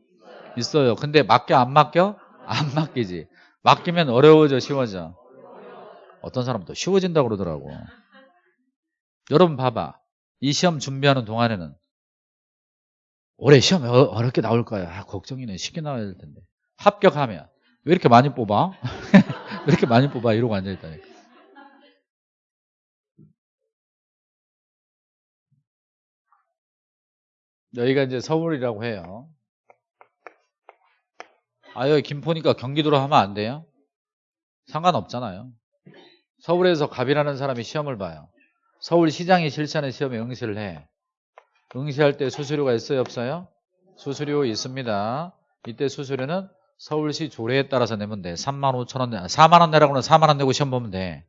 있어요. 근데 맡겨 안 맡겨? 안 맡기지. 맡기면 어려워져 쉬워져. 어떤 사람도 쉬워진다고 그러더라고. 여러분 봐봐. 이 시험 준비하는 동안에는 올해 시험 어- 어렵게 나올 거야. 아, 걱정이네. 쉽게 나와야 될 텐데. 합격하면 왜 이렇게 많이 뽑아? 왜 이렇게 많이 뽑아? 이러고 앉아있다니까. 여기가 이제 서울이라고 해요. 아, 여기 김포니까 경기도로 하면 안 돼요? 상관없잖아요. 서울에서 갑이라는 사람이 시험을 봐요. 서울시장이 실시하는 시험에 응시를 해. 응시할 때 수수료가 있어요? 없어요? 수수료 있습니다. 이때 수수료는 서울시 조례에 따라서 내면 돼. 3만 5천 원, 4만 원 내라고는 4만 원 내고 시험 보면 돼.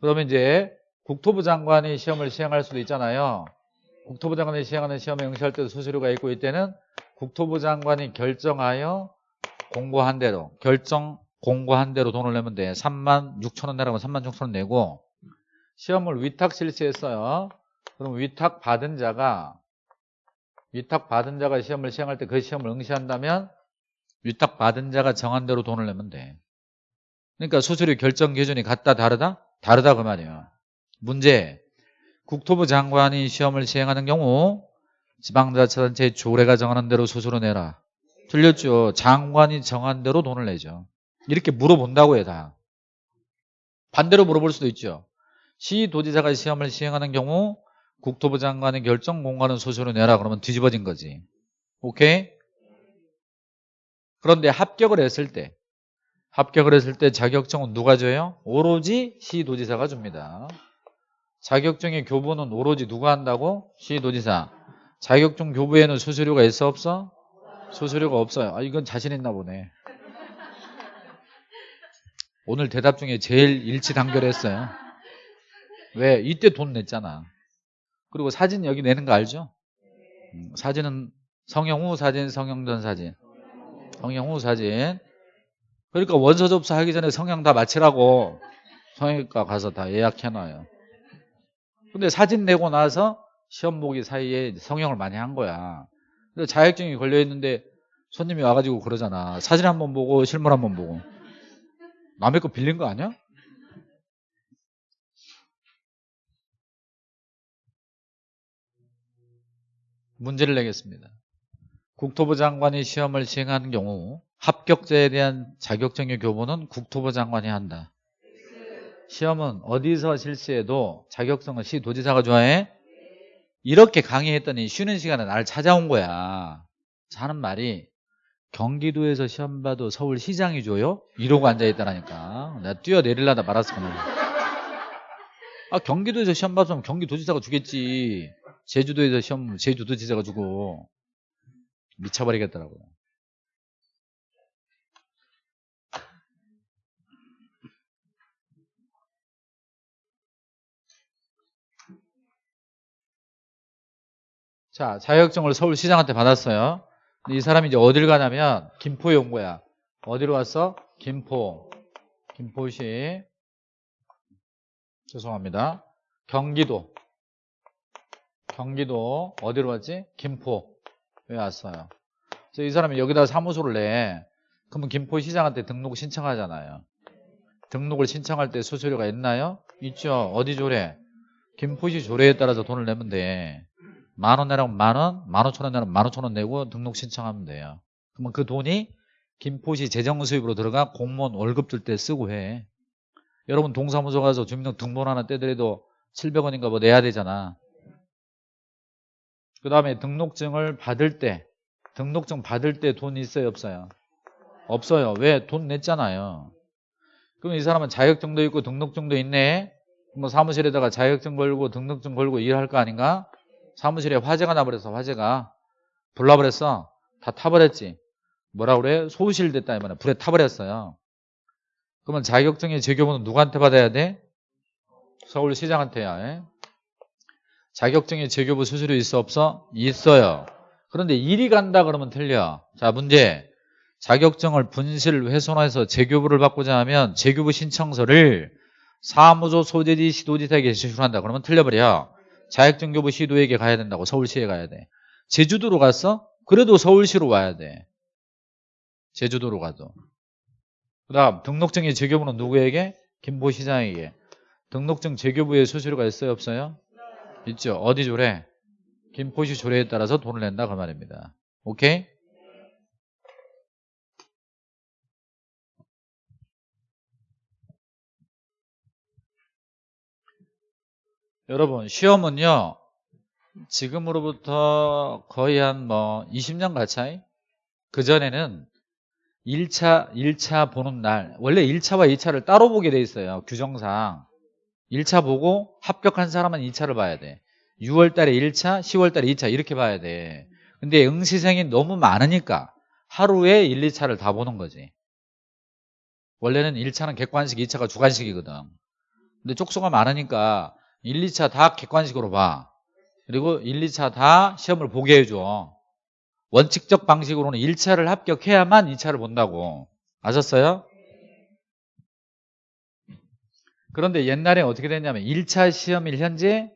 그러면 이제 국토부 장관이 시험을 시행할 수도 있잖아요. 국토부 장관이 시행하는 시험에 응시할 때도 수수료가 있고 이때는 국토부 장관이 결정하여 공고한 대로 결정 공고한 대로 돈을 내면 돼. 3만 6천 원 내라고 3만 6천 원 내고 시험을 위탁 실시했어요. 그럼 위탁 받은 자가 위탁 받은 자가 시험을 시행할 때 그 시험을 응시한다면 위탁 받은 자가 정한 대로 돈을 내면 돼. 그러니까 수수료 결정 기준이 같다 다르다? 다르다 그 말이에요. 문제 국토부 장관이 시험을 시행하는 경우 지방자치단체 조례가 정하는 대로 수수료 내라. 틀렸죠. 장관이 정한 대로 돈을 내죠. 이렇게 물어본다고요 다. 반대로 물어볼 수도 있죠. 시도지사가 시험을 시행하는 경우 국토부 장관의 결정 공고하는 수수료 내라 그러면 뒤집어진 거지. 오케이? 그런데 합격을 했을 때 합격을 했을 때 자격증은 누가 줘요? 오로지 시도지사가 줍니다. 자격증의 교부는 오로지 누가 한다고? 시도지사. 자격증 교부에는 수수료가 있어 없어? 수수료가 없어요. 아 이건 자신 있나 보네. 오늘 대답 중에 제일 일치단결했어요. 왜? 이때 돈 냈잖아. 그리고 사진 여기 내는 거 알죠? 음, 사진은 성형 후 사진, 성형 전 사진. 성형 후 사진. 그러니까 원서 접수하기 전에 성형 다 마치라고 성형외과 가서 다 예약해놔요. 근데 사진 내고 나서 시험 보기 사이에 성형을 많이 한 거야. 근데 자격증이 걸려있는데 손님이 와가지고 그러잖아. 사진 한번 보고 실물 한번 보고. 남의 거 빌린 거 아니야? 문제를 내겠습니다. 국토부 장관이 시험을 시행하는 경우 합격자에 대한 자격증의 교부는 국토부 장관이 한다. 시험은 어디서 실시해도 자격증은 시도지사가 좋아해? 이렇게 강의했더니 쉬는 시간에 날 찾아온 거야. 하는 말이 경기도에서 시험 봐도 서울시장이 줘요? 이러고 앉아있다라니까. 내가 뛰어내리려다 말았을 거네. 아, 경기도에서 시험 봤으면 경기도지사가 주겠지. 제주도에서 시험, 제주도지사가 주고. 미쳐버리겠더라고요. 자, 자격증을 서울시장한테 받았어요. 이 사람이 이제 어딜 가냐면 김포에 온 거야. 어디로 왔어? 김포. 김포시. 죄송합니다. 경기도. 경기도 어디로 왔지? 김포. 왜 왔어요? 그래서 이 사람이 여기다 사무소를 내. 그러면 김포시장한테 등록 신청하잖아요. 등록을 신청할 때 수수료가 있나요? 있죠. 어디 조례? 김포시 조례에 따라서 돈을 내면 돼. 만 원 내라면 만 원, 만 오천 원 내라면 만 오천 원 내고 등록 신청하면 돼요. 그러면 그 돈이 김포시 재정 수입으로 들어가 공무원 월급 줄 때 쓰고 해. 여러분 동사무소 가서 주민등록 등본 하나 떼더라도 700원인가 뭐 내야 되잖아. 그 다음에 등록증을 받을 때 등록증 받을 때 돈 있어요 없어요? 없어요. 왜? 돈 냈잖아요. 그럼 이 사람은 자격증도 있고 등록증도 있네. 뭐 사무실에다가 자격증 걸고 등록증 걸고 일할 거 아닌가? 사무실에 화재가 나버렸어 화재가 불나버렸어 다 타버렸지 뭐라 그래? 소실됐다 이 말이야 불에 타버렸어요 그러면 자격증의 제교본은 누구한테 받아야 돼? 서울시장한테야 에? 자격증의 제교부 수수료 있어 없어? 있어요 그런데 일이 간다 그러면 틀려 자 문제 자격증을 분실 훼손해서 재교부를 받고자 하면 재교부 신청서를 사무소 소재지 시도지사에게 제출한다 그러면 틀려버려 자격증 교부 시도에게 가야 된다고 서울시에 가야 돼 제주도로 갔어? 그래도 서울시로 와야 돼 제주도로 가도 그 다음 등록증의 재교부는 누구에게? 김보시장에게 등록증 재교부에 수수료가 있어요 없어요? 있죠 어디 조례? 김포시 조례에 따라서 돈을 낸다 그 말입니다 오케이? 여러분 시험은요 지금으로부터 거의 한 뭐 20년 가차이 그전에는 1차 1차 보는 날 원래 1차와 2차를 따로 보게 돼 있어요 규정상 1차 보고 합격한 사람은 2차를 봐야 돼 6월 달에 1차 10월 달에 2차 이렇게 봐야 돼 근데 응시생이 너무 많으니까 하루에 1, 2차를 다 보는 거지 원래는 1차는 객관식 2차가 주관식이거든 근데 쪽수가 많으니까 1, 2차 다 객관식으로 봐. 그리고 1, 2차 다 시험을 보게 해줘. 원칙적 방식으로는 1차를 합격해야만 2차를 본다고. 아셨어요? 그런데 옛날에 어떻게 됐냐면 1차 시험일 현재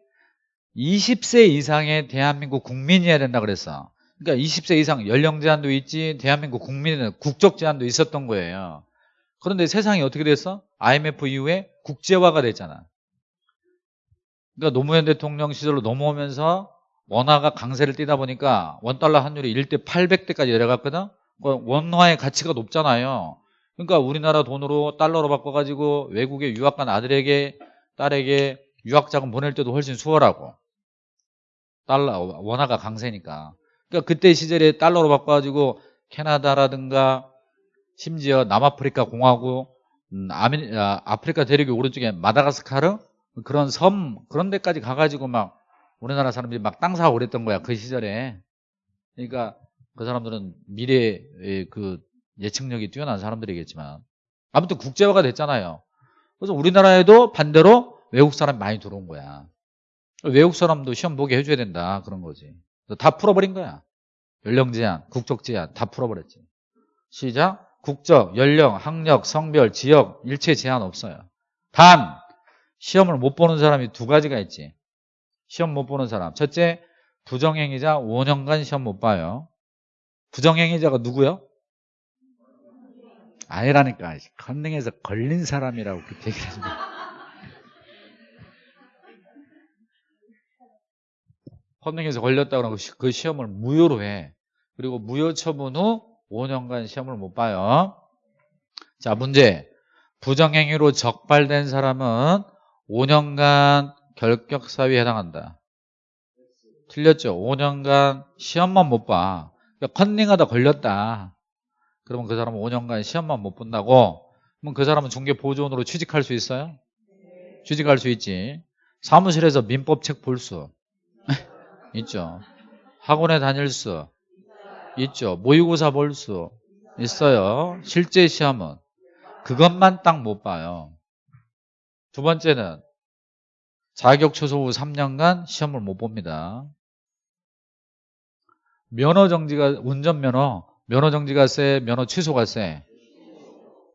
20세 이상의 대한민국 국민이어야 된다 그랬어. 그러니까 20세 이상 연령 제한도 있지 대한민국 국민은 국적 제한도 있었던 거예요. 그런데 세상이 어떻게 됐어? IMF 이후에 국제화가 됐잖아. 그러니까 노무현 대통령 시절로 넘어오면서 원화가 강세를 띠다 보니까 원달러 환율이 1대 800대까지 내려갔거든 그러니까 원화의 가치가 높잖아요 그러니까 우리나라 돈으로 달러로 바꿔가지고 외국에 유학 간 아들에게 딸에게 유학 자금 보낼 때도 훨씬 수월하고 달러 원화가 강세니까. 그러니까 그때 시절에 달러로 바꿔가지고 캐나다라든가 심지어 남아프리카 공화국 음, 아, 아프리카 대륙의 오른쪽에 마다가스카르? 그런 섬 그런 데까지 가가지고 막 우리나라 사람들이 막 땅 사고 그랬던 거야 그 시절에. 그러니까 그 사람들은 미래의 그 예측력이 뛰어난 사람들이겠지만. 아무튼 국제화가 됐잖아요. 그래서 우리나라에도 반대로 외국 사람이 많이 들어온 거야. 외국 사람도 시험 보게 해줘야 된다. 그런 거지. 다 풀어버린 거야. 연령 제한, 국적 제한 다 풀어버렸지. 시작. 국적, 연령, 학력, 성별, 지역 일체 제한 없어요. 단 시험을 못 보는 사람이 두 가지가 있지. 시험 못 보는 사람. 첫째, 부정행위자 5년간 시험 못 봐요. 부정행위자가 누구요? 아니라니까. 컨닝에서 걸린 사람이라고 그렇게 얘기를 하지 마. 컨닝에서 걸렸다 그러면 그 시험을 무효로 해. 그리고 무효 처분 후 5년간 시험을 못 봐요. 자, 문제. 부정행위로 적발된 사람은 5년간 결격사유에 해당한다. 틀렸죠? 5년간 시험만 못 봐. 그러니까 컨닝하다 걸렸다. 그러면 그 사람은 5년간 시험만 못 본다고? 그럼 그 사람은 중개보조원으로 취직할 수 있어요? 취직할 수 있지. 사무실에서 민법책 볼 수. 있죠. 학원에 다닐 수. 있죠. 모의고사 볼 수. 있어요. 실제 시험은. 그것만 딱 못 봐요. 두 번째는 자격 취소 후 3년간 시험을 못 봅니다. 면허 정지가 운전면허 면허 정지가 세 면허 취소가 세.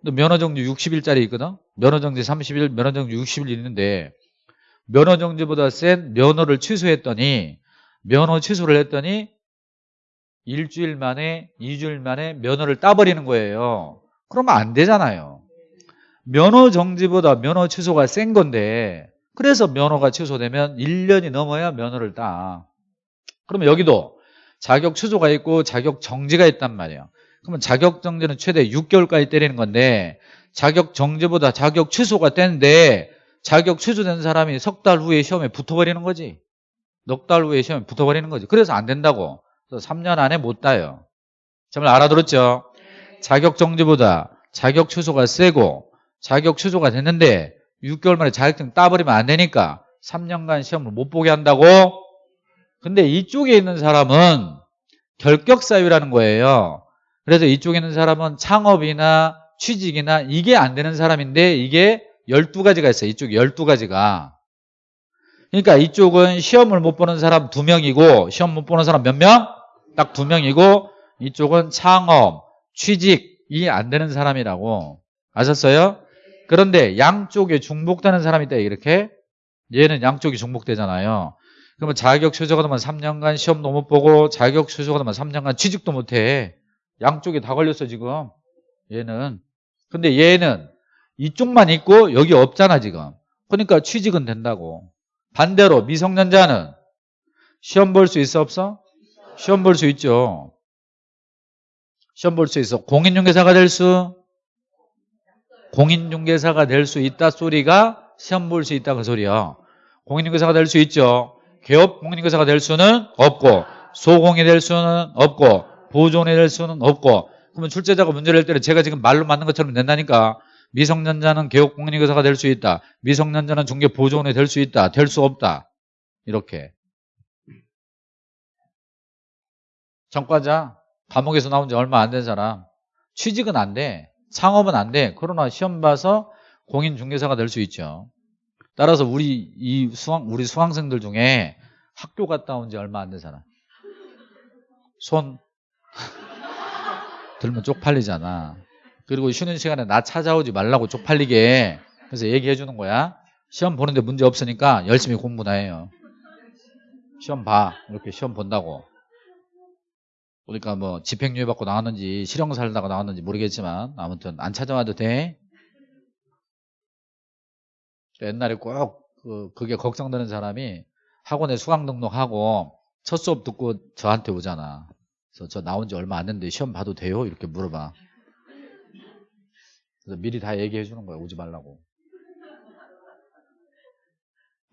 면허 정지 60일짜리 있거든? 면허 정지 30일 면허 정지 60일 있는데 면허 정지보다 센 면허를 취소했더니 면허 취소를 했더니 일주일 만에 2주일 만에 면허를 따버리는 거예요. 그러면 안 되잖아요. 면허 정지보다 면허 취소가 센 건데 그래서 면허가 취소되면 1년이 넘어야 면허를 따. 그러면 여기도 자격 취소가 있고 자격 정지가 있단 말이에요. 그러면 자격 정지는 최대 6개월까지 때리는 건데 자격 정지보다 자격 취소가 떼는데 자격 취소된 사람이 석 달 후에 시험에 붙어버리는 거지. 넉 달 후에 시험에 붙어버리는 거지. 그래서 안 된다고. 그래서 3년 안에 못 따요. 정말 알아들었죠? 자격 정지보다 자격 취소가 세고 자격 취소가 됐는데 6개월 만에 자격증 따버리면 안 되니까 3년간 시험을 못 보게 한다고? 근데 이쪽에 있는 사람은 결격 사유라는 거예요. 그래서 이쪽에 있는 사람은 창업이나 취직이나 이게 안 되는 사람인데 이게 12가지가 있어요. 이쪽에 12가지가. 그러니까 이쪽은 시험을 못 보는 사람 2명이고 시험 못 보는 사람 몇 명? 딱 2명이고 이쪽은 창업, 취직이 안 되는 사람이라고. 아셨어요? 그런데 양쪽에 중복되는 사람이 있다 이렇게 얘는 양쪽이 중복되잖아요. 그러면 자격 취소가 되면 3년간 시험도 못 보고 자격 취소가 되면 3년간 취직도 못 해. 양쪽에 다 걸렸어 지금. 얘는. 근데 얘는 이쪽만 있고 여기 없잖아 지금. 그러니까 취직은 된다고. 반대로 미성년자는 시험 볼 수 있어 없어? 시험 볼 수 있죠. 시험 볼 수 있어. 공인중개사가 될 수? 공인중개사가 될 수 있다 소리가 시험 볼 수 있다 그 소리야. 공인중개사가 될 수 있죠. 개업 공인중개사가 될 수는 없고 소공이 될 수는 없고 보존이 될 수는 없고 그러면 출제자가 문제를 낼 때는 제가 지금 말로 맞는 것처럼 낸다니까 미성년자는 개업 공인중개사가 될 수 있다. 미성년자는 중개 보존이 될 수 있다. 될 수 없다. 이렇게. 전과자 감옥에서 나온 지 얼마 안 된 사람 취직은 안 돼. 창업은 안 돼. 그러나 시험 봐서 공인중개사가 될 수 있죠. 따라서 우리 이 수학 우리 수강생들 중에 학교 갔다 온 지 얼마 안 된 사람 손 들면 쪽팔리잖아. 그리고 쉬는 시간에 나 찾아오지 말라고 쪽팔리게 그래서 얘기해 주는 거야. 시험 보는데 문제 없으니까 열심히 공부나 해요. 시험 봐. 이렇게 시험 본다고. 그러니까 뭐 집행유예 받고 나왔는지 실형 살 다가 나왔는지 모르겠지만 아무튼 안 찾아와도 돼. 옛날에 꼭 그, 그게 걱정되는 사람이 학원에 수강 등록하고 첫 수업 듣고 저한테 오잖아. 그래서 저 나온 지 얼마 안 됐는데 시험 봐도 돼요? 이렇게 물어봐. 그래서 미리 다 얘기해 주는 거야. 오지 말라고.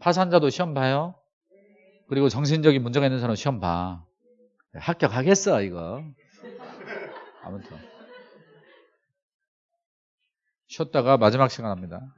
파산자도 시험 봐요? 그리고 정신적인 문제가 있는 사람 시험 봐. 합격하겠어, 이거. 아무튼. 쉬었다가 마지막 시간 합니다.